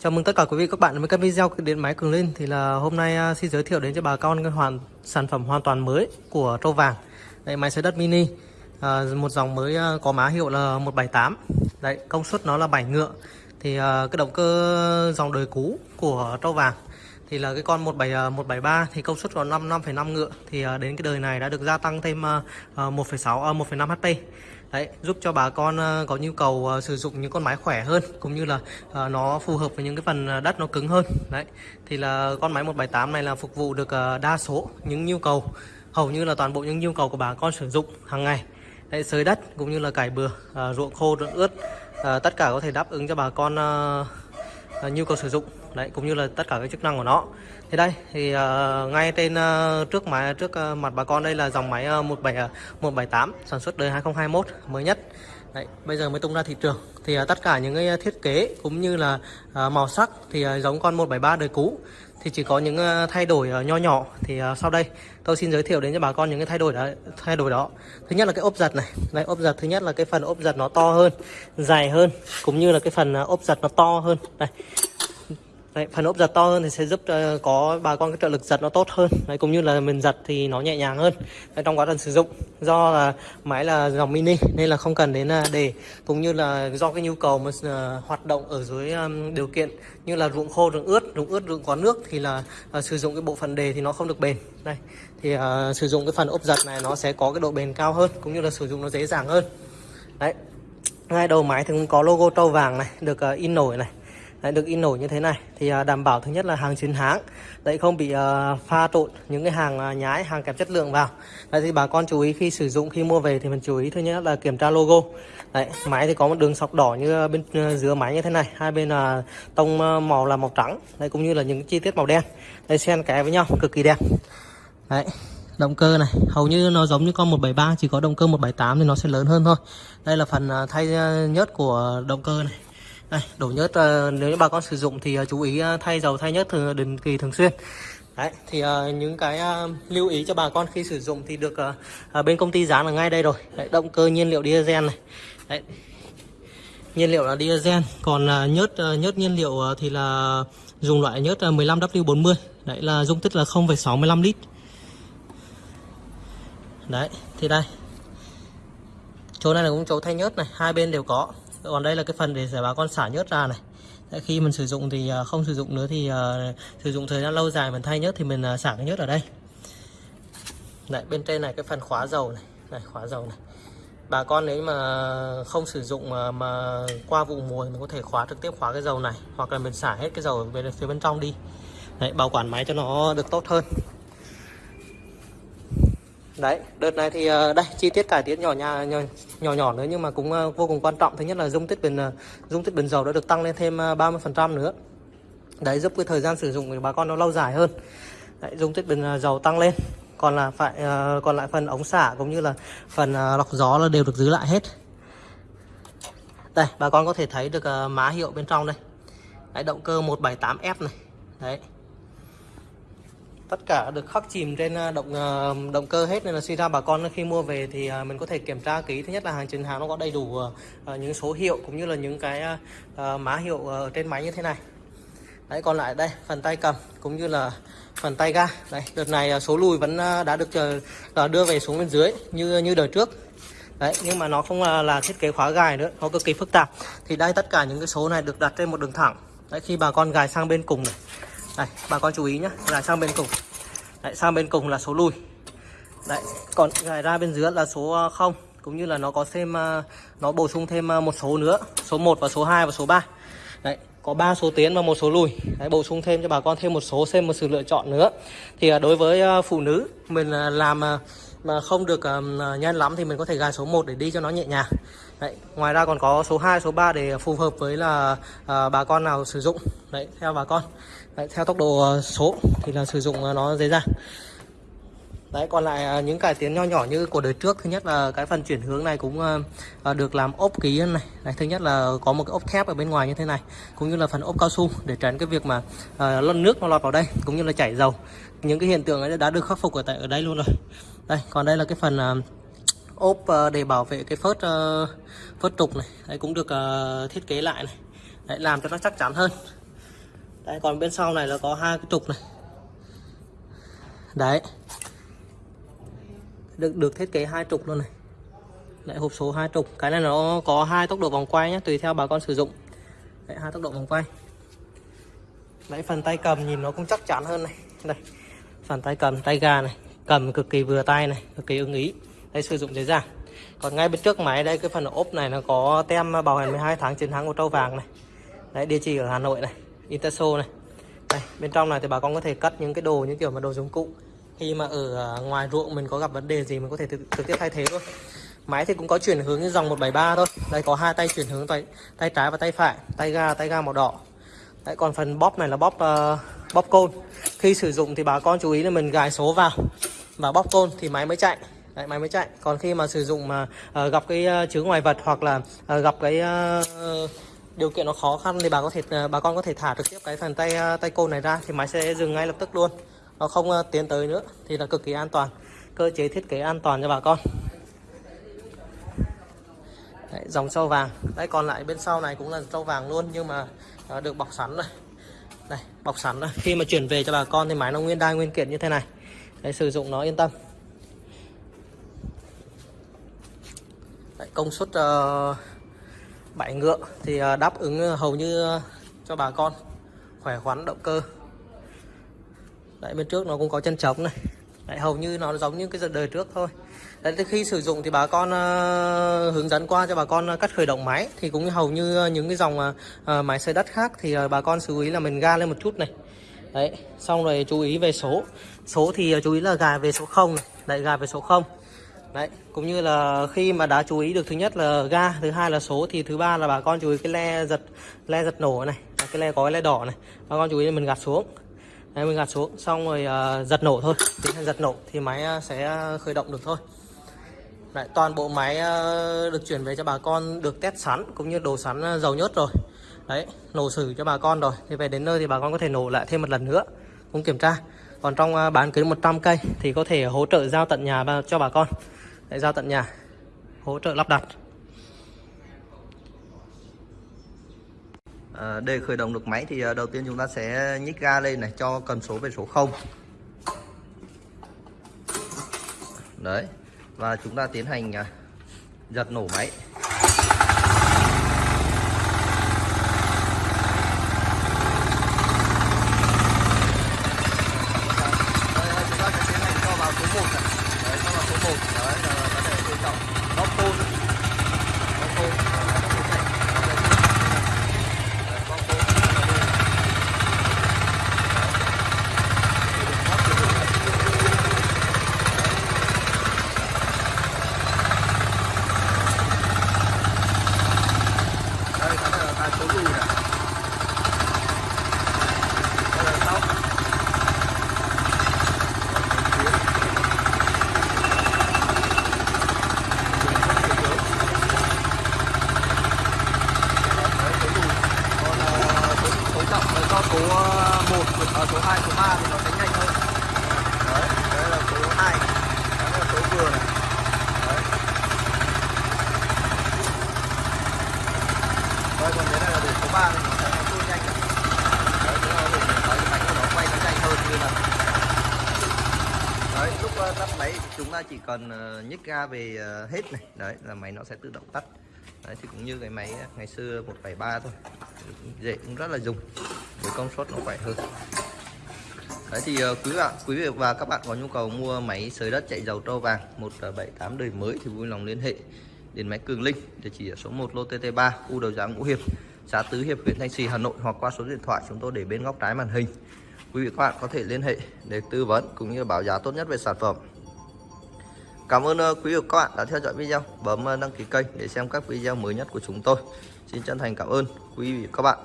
Chào mừng tất cả quý vị các bạn đến với các video điện máy cường lên thì là hôm nay à, xin giới thiệu đến cho bà con cái hoàn sản phẩm hoàn toàn mới của trâu vàng. Đây máy sấy đất mini à, một dòng mới à, có má hiệu là 178. Đấy công suất nó là 7 ngựa. Thì à, cái động cơ dòng đời cũ của trâu vàng thì là cái con 17 173 à, thì công suất còn 5 5,5 ngựa thì à, đến cái đời này đã được gia tăng thêm à, 1,6 à, 1,5 HP. Đấy, giúp cho bà con ờ, có nhu cầu ờ, sử dụng những con máy khỏe hơn cũng như là ờ, nó phù hợp với những cái phần đất nó cứng hơn. Đấy. Thì là con máy 178 này là phục vụ được đa số những nhu cầu hầu như là toàn bộ những nhu cầu của bà con sử dụng hàng ngày. Đấy, sới đất cũng như là cải bừa, ruộng khô, ruộng ướt, tất cả có thể đáp ứng cho bà con À, nhu cầu sử dụng đấy cũng như là tất cả các chức năng của nó. Thì đây thì uh, ngay trên uh, trước máy trước uh, mặt bà con đây là dòng máy uh, 17 uh, 178 sản xuất đời 2021 mới nhất. Đấy, bây giờ mới tung ra thị trường. Thì uh, tất cả những cái thiết kế cũng như là uh, màu sắc thì uh, giống con 173 đời cũ thì chỉ có những ờ, thay đổi ờ, nho nhỏ. Thì ờ, sau đây tôi xin giới thiệu đến cho bà con những cái thay đổi đó thay đổi đó. Thứ nhất là cái ốp giật này. Đây ốp giật thứ nhất là cái phần ốp giật nó to hơn, dài hơn, cũng như là cái phần ốp giật nó to hơn. Đây Đấy, phần ốp giật to hơn thì sẽ giúp uh, có bà con cái trợ lực giật nó tốt hơn. Đấy, cũng như là mình giật thì nó nhẹ nhàng hơn. Đấy, trong quá trình sử dụng. Do là máy là dòng mini nên là không cần đến ờ, uh, để cũng như là do cái nhu cầu mà uh, hoạt động ở dưới um, điều kiện như là ruộng khô ruộng ướt ruộng ướt ruộng có nước thì là uh, sử dụng cái bộ phần đề thì nó không được bền. Đây thì uh, sử dụng cái phần ốp giật này nó sẽ có cái độ bền cao hơn cũng như là sử dụng nó dễ dàng hơn. Đấy ngay đầu máy thì cũng có logo trâu vàng này được uh, in nổi này. Đấy, được in nổi như thế này. Thì à, đảm bảo thứ nhất là hàng chính hãng đấy không bị uh, pha trộn những cái hàng uh, nhái hàng kém chất lượng vào. Đấy thì bà con chú ý khi sử dụng khi mua về thì mình chú ý thứ nhất là kiểm tra logo. Đấy máy thì có một đường sọc đỏ như bên giữa dưới máy như thế này. Hai bên là uh, tông màu là màu trắng đấy cũng như là những chi tiết màu đen. Đây xen kẽ với nhau cực kỳ đẹp. Đấy động cơ này hầu như nó giống như con 173 chỉ có động cơ 178 thì nó sẽ lớn hơn thôi. Đây là phần thay nhớt của động cơ này đây đổ nhớt ờ, nếu như bà con sử dụng thì ờ, chú ý ờ, thay dầu thay nhớt thường định kỳ thường xuyên. Đấy, thì uh, những cái uh, lưu ý cho bà con khi sử dụng thì được uh, uh, bên công ty dán ở ngay đây rồi. Đấy, động cơ nhiên liệu diesel này. Đấy. nhiên liệu là diesel còn uh, nhớt uh, nhớt nhiên liệu uh, thì là dùng loại nhớt uh, 15W40 đấy là dung tích là 0,65 lít. Đấy thì đây. Chỗ này là cũng chỗ thay nhớt này hai bên đều có còn đây là cái phần để giải bà con xả nhớt ra này. Đấy, khi mình sử dụng thì à, không sử dụng nữa thì uh, sử dụng thời gian lâu dài mình thay nhớt thì mình uh, xả cái nhớt ở đây. Đấy, bên trên này cái phần khóa dầu này. Này khóa dầu này. Bà con nếu mà không sử dụng mà, mà qua vụ mùa thì mình có thể khóa trực tiếp khóa cái dầu này hoặc là mình xả hết cái dầu về phía bên trong đi. Đấy, bảo quản máy cho nó được tốt hơn đấy đợt này thì ờ, đây chi tiết cải tiến nhỏ nhà nhỏ, nhỏ nhỏ nữa nhưng mà cũng ờ, vô cùng quan trọng. Thứ nhất là dung tích bình ờ, dung tích bình dầu đã được tăng lên thêm 30 phần trăm nữa. Đấy giúp cái thời gian sử dụng của bà con nó lâu dài hơn. Đấy, dung tích bình dầu tăng lên. Còn là phải còn lại phần ống xả cũng như là phần lọc gió là đều được giữ lại hết. Đây bà con có thể thấy được má hiệu bên trong đây. Đấy, động cơ 178F này. Đấy tất cả được khắc chìm trên à, động à, động cơ hết nên là suy ra bà con khi mua về thì à, mình có thể kiểm tra kỹ. Thứ nhất là hàng chính hàng nó có đầy đủ những số hiệu cũng như là những cái má hiệu trên máy như thế này. Đấy còn lại đây phần tay cầm cũng như là phần tay ga. Đây đợt này số lùi vẫn đã được đưa về xuống bên dưới như như đời trước. Đấy nhưng mà nó không là, là thiết kế khóa gài nữa nó cực kỳ phức tạp. Thì đây tất cả những cái số này được đặt trên một đường thẳng. Đấy khi bà con gài sang bên cùng này đây bà con chú ý nhé là sang bên cùng. Đấy, sang bên cùng là số lùi. Đấy còn gài ra bên dưới là số ờ, 0 cũng như là nó có thêm ờ, nó bổ sung thêm ờ, một số nữa số 1 và số 2 và số 3 đấy có 3 số tiến và một số lùi. Đấy, bổ sung thêm cho bà con thêm một số thêm một sự lựa chọn nữa. Thì đối với phụ nữ mình làm mà không được nhân lắm thì mình có thể gài số 1 để đi cho nó nhẹ nhàng. Đấy, ngoài ra còn có số 2, số 3 để phù hợp với là uh, bà con nào sử dụng. Đấy, theo bà con. Đấy, theo tốc độ ờ, số thì là sử dụng ờ, nó dễ dàng. Đấy còn lại à, những cải tiến nho nhỏ như của đời trước Thứ nhất là cái phần chuyển hướng này cũng à, à, được làm ốp ký hơn này. Đấy, Thứ nhất là có một cái ốp thép ở bên ngoài như thế này Cũng như là phần ốp cao su để tránh cái việc mà uh, nước nó lọt vào đây Cũng như là chảy dầu. Những cái hiện tượng ấy đã được khắc phục ở tại ở đây luôn rồi. Đây còn đây là cái phần uh, ốp để bảo vệ cái phớt uh, phớt trục này. Đấy cũng được uh, thiết kế lại này. Đấy làm cho nó chắc chắn hơn. Đấy, còn bên sau này là có hai cái trục này. Đấy được được thiết kế hai trục luôn này. Lại hộp số hai trục. Cái này nó có hai tốc độ vòng quay nhé tùy theo bà con sử dụng. Lại hai tốc độ vòng quay. Lại phần tay cầm nhìn nó cũng chắc chắn hơn này. Đây, phần tay cầm, tay ga này. Cầm cực kỳ vừa tay này, cực kỳ ưng ý. Đây sử dụng dễ dàng. Còn ngay bên trước máy, đây, cái phần ốp này nó có tem bảo hành 12 tháng chiến thắng của trâu vàng này. Đấy, địa chỉ ở Hà Nội này Interso này. Đây, bên trong này thì bà con có thể cất những cái đồ như kiểu mà đồ dụng cụ khi mà ở à, ngoài ruộng mình có gặp vấn đề gì mình có thể trực tiếp thay thế luôn máy thì cũng có chuyển hướng như dòng 173 thôi. Đây có hai tay chuyển hướng tay tay trái và tay phải tay ga tay ga màu đỏ. Đấy còn phần bóp này là bóp uh, bóp côn. Khi sử dụng thì bà con chú ý là mình gài số vào và bóp côn thì máy mới chạy. Đấy, máy mới chạy. Còn khi mà sử dụng mà uh, gặp cái uh, chứa ngoài vật hoặc là uh, gặp cái uh, điều kiện nó khó khăn thì bà có thể bà con có thể thả trực tiếp cái phần tay tay côn này ra thì máy sẽ dừng ngay lập tức luôn nó không ờ, tiến tới nữa thì là cực kỳ an toàn. Cơ chế thiết kế an toàn cho bà con. Đấy, dòng sâu vàng. Đấy còn lại bên sau này cũng là sâu vàng luôn nhưng mà ờ, được bọc sẵn rồi. Đây bọc sẵn rồi. Khi mà chuyển về cho bà con thì máy nó nguyên đai nguyên kiện như thế này. Đấy, sử dụng nó yên tâm. Đấy, công suất ờ, uh, 7 ngựa thì uh, đáp ứng hầu như uh, cho bà con. Khỏe khoắn động cơ đấy bên trước nó cũng có chân trống này. Đấy, hầu như nó giống như cái đời trước thôi. Đấy, khi sử dụng thì bà con uh, hướng dẫn qua cho bà con ờ, cắt khởi động máy. Thì cũng hầu như ờ, những cái dòng uh, máy xây đất khác thì uh, bà con chú ý là mình ga lên một chút này. Đấy xong rồi chú ý về số. Số thì uh, chú ý là gài về số 0 này. Đấy gài về số 0 đấy cũng như là khi mà đã chú ý được thứ nhất là ga thứ hai là số thì thứ ba là bà con chú ý cái le giật le giật nổ này. Cái le có cái le đỏ này. Bà con chú ý là mình gạt xuống đấy, mình gạt xuống xong rồi uh, giật nổ thôi. Tiến hành giật nổ thì máy uh, sẽ khởi động được thôi. Đấy, toàn bộ máy uh, được chuyển về cho bà con được test sẵn cũng như đồ sẵn dầu nhớt rồi. Đấy nổ xử cho bà con rồi. Thì về đến nơi thì bà con có thể nổ lại thêm một lần nữa cũng kiểm tra. Còn trong uh, bán kính 100 cây thì có thể hỗ trợ giao tận nhà cho bà con. Để giao tận nhà hỗ trợ lắp đặt. À, để khởi động được máy thì ờ, đầu tiên chúng ta sẽ nhích ga lên này cho cần số về số 0 đấy và chúng ta tiến hành ờ, giật nổ máy. Cần ờ, nhấc nhích ga về ờ, hết này. Đấy, là máy nó sẽ tự động tắt. Đấy, thì cũng như cái máy ờ, ngày xưa 173 thôi. Dễ, cũng rất là dùng. Với công suất nó khỏe hơn. Đấy, thì quý bạn, quý vị và các bạn có nhu cầu mua máy sới đất chạy dầu trâu vàng 178 đời mới thì vui lòng liên hệ đến máy Cường Linh, địa chỉ ở số 1 lô TT3 U đầu giá Ngũ Hiệp, xã Tứ Hiệp, huyện Thanh Trì, Hà Nội, hoặc qua số điện thoại chúng tôi để bên góc trái màn hình. Quý vị các bạn có thể liên hệ để tư vấn cũng như báo giá tốt nhất về sản phẩm. Cảm ơn ờ, quý vị các bạn đã theo dõi video, bấm ờ, đăng ký kênh để xem các video mới nhất của chúng tôi. Xin chân thành cảm ơn quý vị các bạn.